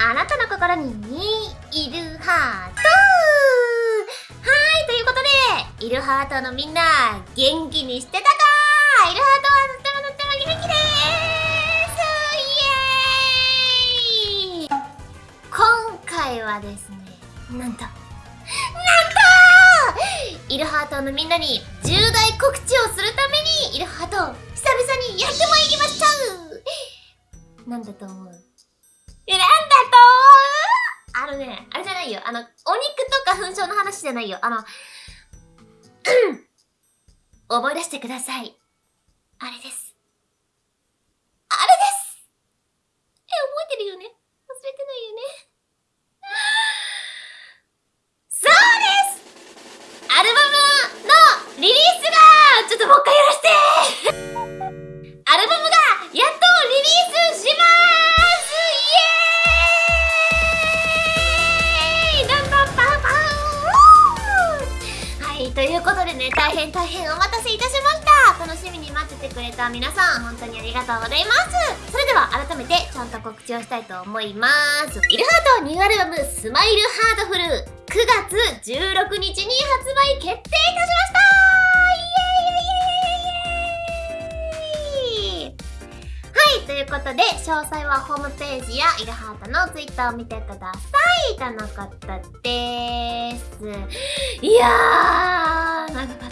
あなたの心にいるハートはいということでいるハートのみんな元気にしてたかいるハートはとってもとっても元気ですイエーイ今回はですねなんとなんとイルハートのみんなに重大告知をするためにイルハート久々にやってまいりましたなんだと思う、のね、あれじゃないよ。あの、お肉とか粉症の話じゃないよ。あの、思い出してください。あれです。ということでね、大変大変お待たせいたしました。楽しみに待っててくれた皆さん、本当にありがとうございます。それでは改めてちゃんと告知をしたいと思います。イルハートニューアルバムスマイルハートフル9月16日に発売決定いたしました。ということで、詳細はホームページやイルハートのツイッターを見てください。とのことです。いやー、長かっ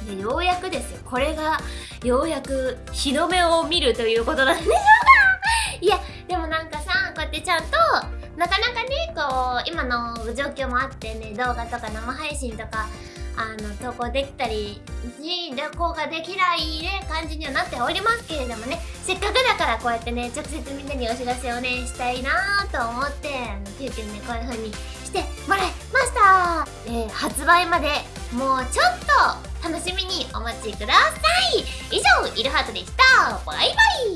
た。で、ようやくですよ。これが、ようやく日の目を見るということなんでしょうかいや、でもなんかさ、こうやってちゃんと、なかなかね、こう、今の状況もあってね、動画とか生配信とか、あの、投稿できたり、し、旅行ができないね、感じにはなっておりますけれどもね、せっかくだからこうやってね、直接みんなにお知らせをね、したいなーと思って、あの、急遽ね、こういう風にしてもらいました。えー、発売まで、もうちょっと、楽しみにお待ちください。以上、イルハートでした。バイバイ。